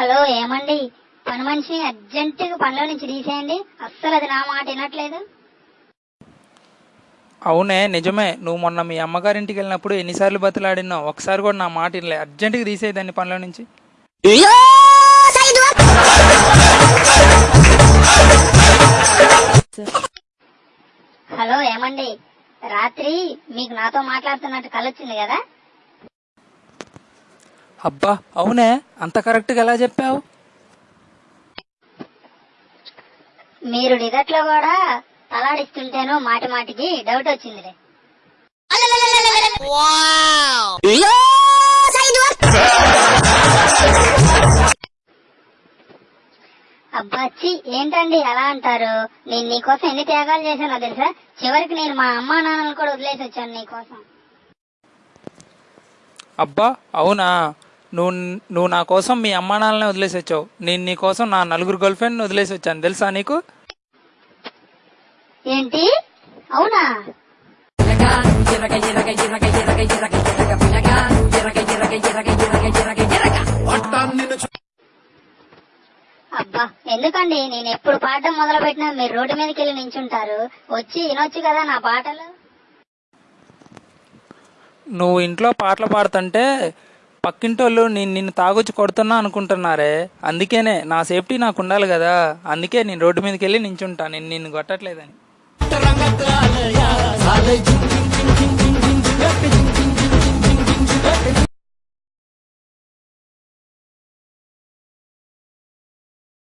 Hello ఏమండి? పని మనిషిని అర్జెంటుగా పనిలో నుంచి తీసేయండి. అస్సలు అది నా మాట వినట్లేదు. అవునే నిజమే. నువ్వు మొన్న మీ అమ్మగారింటికి వెళ్ళినప్పుడు ఎన్నిసార్లు బతులాడినావు ఒకసారి కూడా నా మాట వినలే. అర్జెంటుగా తీసేదాన్ని పనిలో నుంచి. హలో ఏమండి? రాత్రి మీకు నాతో మాట్లాడుతున్నట్టు కలొచ్చింది కదా? అబ్బా అవునే? అంత కరెక్ట్గా ఎలా చెప్పావు? మీరు నిదట్లో కూడా తలాడిస్తుంటేనో మాటి మాటికి డౌట్ వచ్చిందిలే. అబ్బాచ్చి ఏంటండి అలా అంటారు? నేను నీకోసం ఎన్ని త్యాగాలు చేశానో తెలుసా? చివరికి నేను మా అమ్మా నాన్నలు కూడా వదిలేసి వచ్చాను నీకోసం అబ్బా అవునా? నువ్వు నువ్వు నా కోసం మీ అమ్మా నాన్నని వదిలేసి వచ్చావు. నేను నీ కోసం నా నలుగురు గర్ల్ ఫ్రెండ్ వదిలేసి వచ్చాను. తెలుసా నీకు? ఏంటి? అవునా? అబ్బా ఎందుకండి? నేను ఎప్పుడు పాడడం మొదలు పెట్టినా మీరు రోడ్డు మీదకి వెళ్ళి నించుంటారు. వచ్చి వినొచ్చు కదా నా పాటలు. నువ్వు ఇంట్లో పాటలు పాడుతుంటే పక్కింటోళ్ళు నేను నిన్ను తాగొచ్చి కొడుతున్నా అనుకుంటున్నారే అందుకేనే నా సేఫ్టీ నాకు ఉండాలి కదా అందుకే నేను రోడ్డు మీదకి వెళ్ళి నించుంటా నేను నిన్ను కొట్టట్లేదని